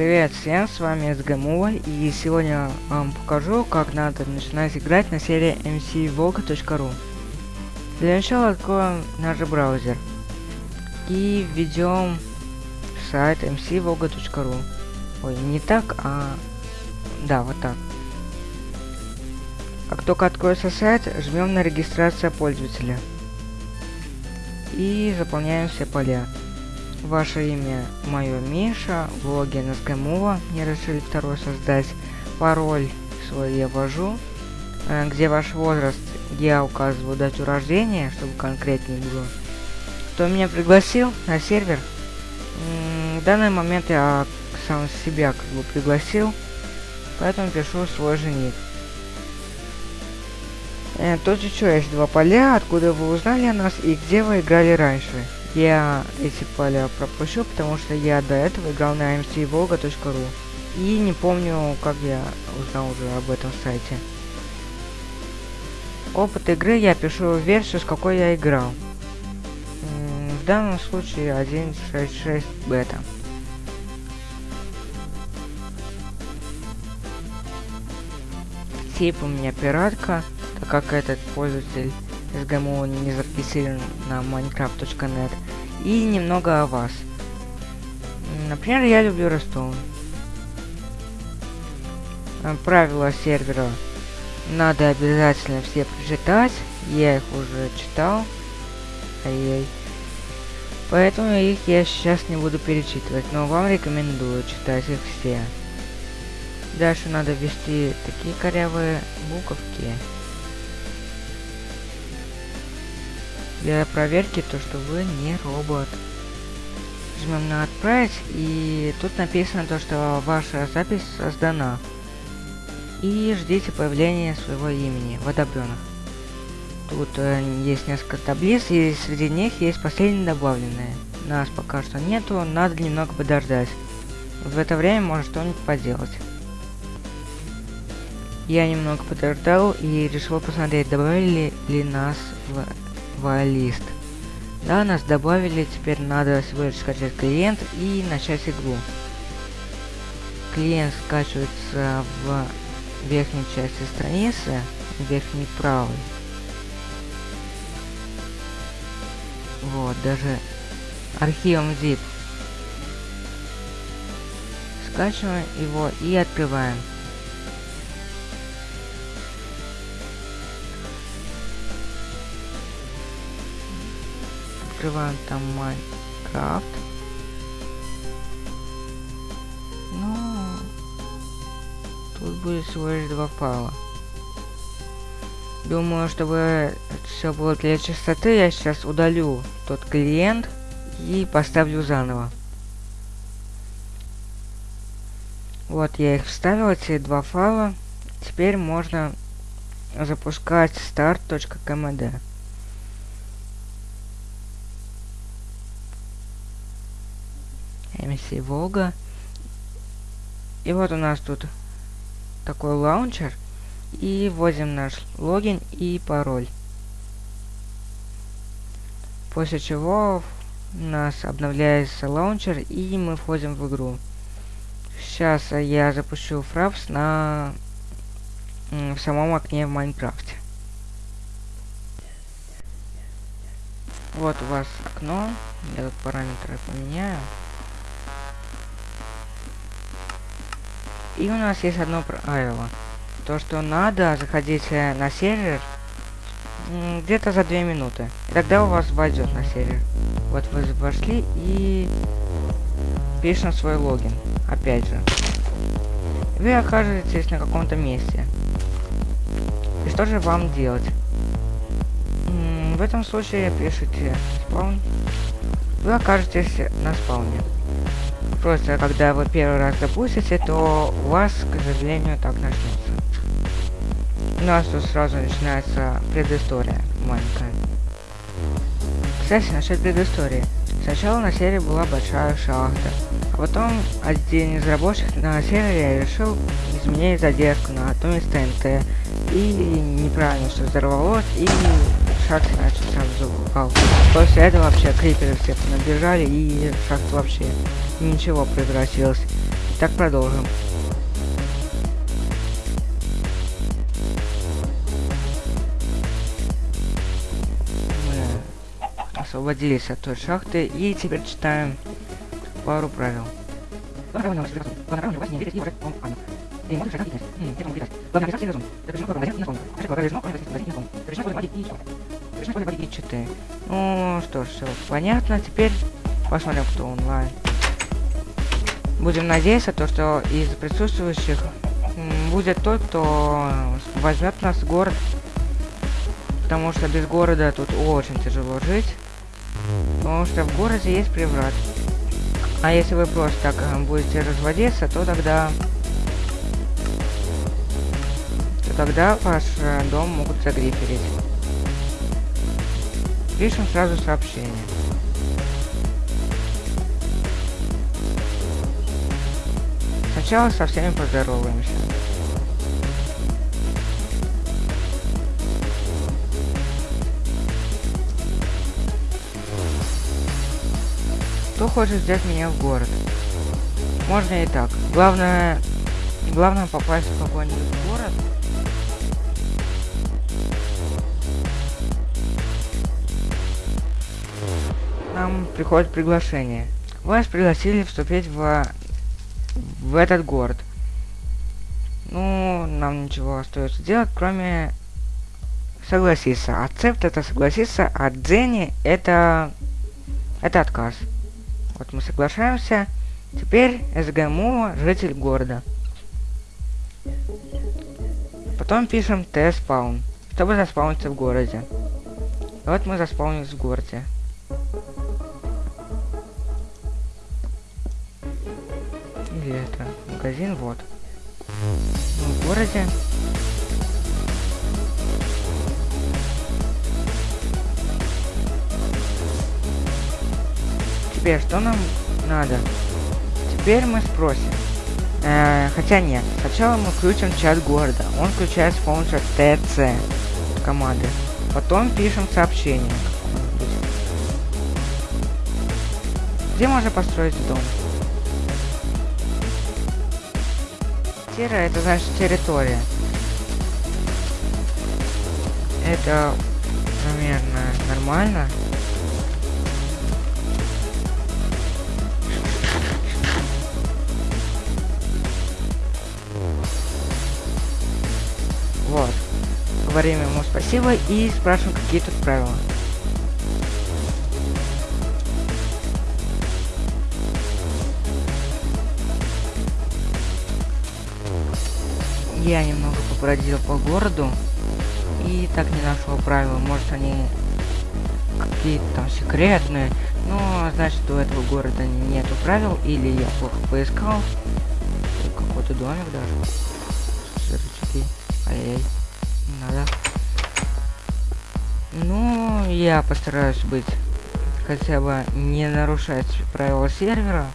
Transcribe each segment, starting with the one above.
Привет всем, с вами СГМУ, и сегодня вам покажу, как надо начинать играть на серии mcvoga.ru. Для начала откроем наш браузер и введем сайт mcvoga.ru. Ой, не так, а... Да, вот так. Как только откроется сайт, жмем на регистрацию пользователя. И заполняем все поля. Ваше имя мое Миша, логин из Гамова, мне решили второй создать, пароль свой я ввожу, э, где ваш возраст я указываю дату рождения, чтобы конкретнее было. Кто меня пригласил на сервер? в данный момент я сам себя как бы пригласил, поэтому пишу свой жених. Э, тут еще есть два поля, откуда вы узнали о нас и где вы играли раньше. Я эти поля пропущу, потому что я до этого играл на mcvolga.ru. И не помню, как я узнал уже об этом сайте. Опыт игры я пишу версию, с какой я играл. В данном случае 1.6.6 бета. Тип у меня пиратка, так как этот пользователь СГМО не зарегистрирован на minecraft.net. И немного о вас. Например, я люблю Ростов. Э, правила сервера надо обязательно все прочитать. Я их уже читал. Ай-яй. Поэтому их я сейчас не буду перечитывать, но вам рекомендую читать их все. Дальше надо ввести такие корявые буковки. Для проверки то, что вы не робот. Жмем на отправить, и тут написано то, что ваша запись создана. И ждите появления своего имени, водопленок. Тут э, есть несколько таблиц, и среди них есть последние добавленные. Нас пока что нету, надо немного подождать. В это время можно что-нибудь поделать. Я немного подождал и решил посмотреть, добавили ли нас в лист. Да, нас добавили, теперь надо всего лишь скачать клиент и начать игру. Клиент скачивается в верхней части страницы, верхней правой. Вот, даже архивом zip. Скачиваем его и открываем. Открываем там Майнкрафт. Ну, тут будет всего лишь два файла. Думаю, чтобы все было для чистоты, я сейчас удалю тот клиент и поставлю заново. Вот я их вставил, эти два файла. Теперь можно запускать start.kmd. MC Волга. И вот у нас тут такой лаунчер. И вводим наш логин и пароль. После чего у нас обновляется лаунчер и мы входим в игру. Сейчас я запущу Fraps на в самом окне в Майнкрафте. Вот у вас окно. Я тут параметры поменяю. И у нас есть одно правило. То, что надо заходить э, на сервер где-то за 2 минуты. И тогда у вас войдет на сервер. Вот вы вошли и пишем свой логин. Опять же. Вы окажетесь на каком-то месте. И что же вам делать? В этом случае пишите спаун. Вы окажетесь на спауне. Просто когда вы первый раз запустите, то у вас, к сожалению, так начнется. У нас тут сразу начинается предыстория маленькая. Кстати, насчет предыстории. Сначала на серии была большая шахта, а потом один из рабочих на сервере решил изменить задержку на одном из ТНТ, и неправильно все взорвалось, и шахта начал сразу упал. После этого вообще криперы все набежали, и шахта вообще ничего превратилось. Так, продолжим. Освободились от той шахты и теперь читаем пару правил. Главное правило Главное правило не верить и врать он Анна. И можешь шагать бизнес. Где он летать? Главное обязательно разум. Запрещено кровь магазин на сон. Каждый кровь разрешено кровь магазин на сон. Запрещено кровь магазин и что? Запрещено кровь магазин и читы. Ну что ж, все понятно. Теперь посмотрим, кто онлайн. Будем надеяться, то, что из присутствующих будет тот, кто возьмет нас в город. Потому что без города тут очень тяжело жить. Потому что в городе есть приврат. А если вы просто так э, будете разводиться, то тогда... То тогда ваш э, дом могут загриферить. Пишем сразу сообщение. Сначала со всеми поздороваемся. Кто хочет взять меня в город? Можно и так. Главное, главное попасть в какой-нибудь город. Нам приходит приглашение. Вас пригласили вступить в, в этот город. Ну, нам ничего остается делать, кроме согласиться. Ацепт это согласиться, а Дзенни это... это отказ. Вот мы соглашаемся. Теперь СГМУ житель города. Потом пишем Т-спаун, чтобы заспауниться в городе. И вот мы заспаунились в городе. Это магазин, вот. Мы в городе. Теперь что нам надо? Теперь мы спросим. Э, хотя нет. Сначала мы включим чат города. Он включается с помощью ТЦ команды. Потом пишем сообщение. Где можно построить дом? Тира это значит территория. Это примерно нормально. Вот. Говорим ему спасибо и спрашиваем, какие тут правила. Я немного побродил по городу и так не нашел правила. Может они какие-то там секретные. Но значит у этого города нету правил или я плохо поискал. Какой-то домик даже. Рычаги. Ай-яй. Надо. Ну, я постараюсь быть хотя бы не нарушать правила сервера.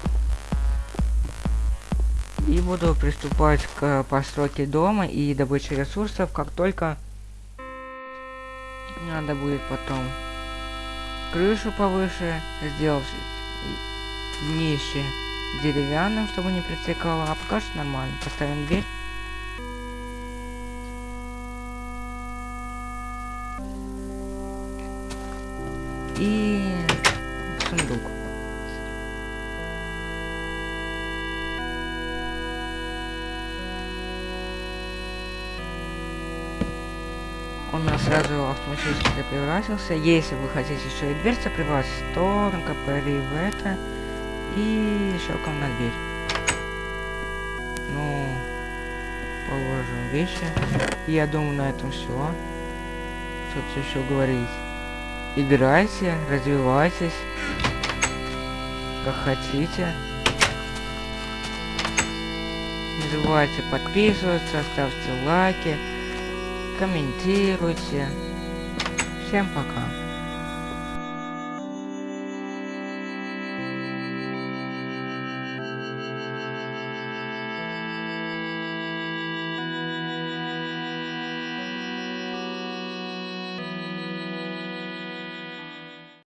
И буду приступать к постройке дома и добыче ресурсов, как только надо будет потом крышу повыше, сделать днище деревянным, чтобы не притекало, а пока что нормально. Поставим дверь. и Он у нас сразу автоматически превратился. Если вы хотите еще и дверь превратить, то накопали в это и щелком на дверь. Ну, положим вещи. Я думаю, на этом все. Что-то еще говорить. Играйте, развивайтесь, как хотите. Не забывайте подписываться, ставьте лайки, комментируйте. Всем пока.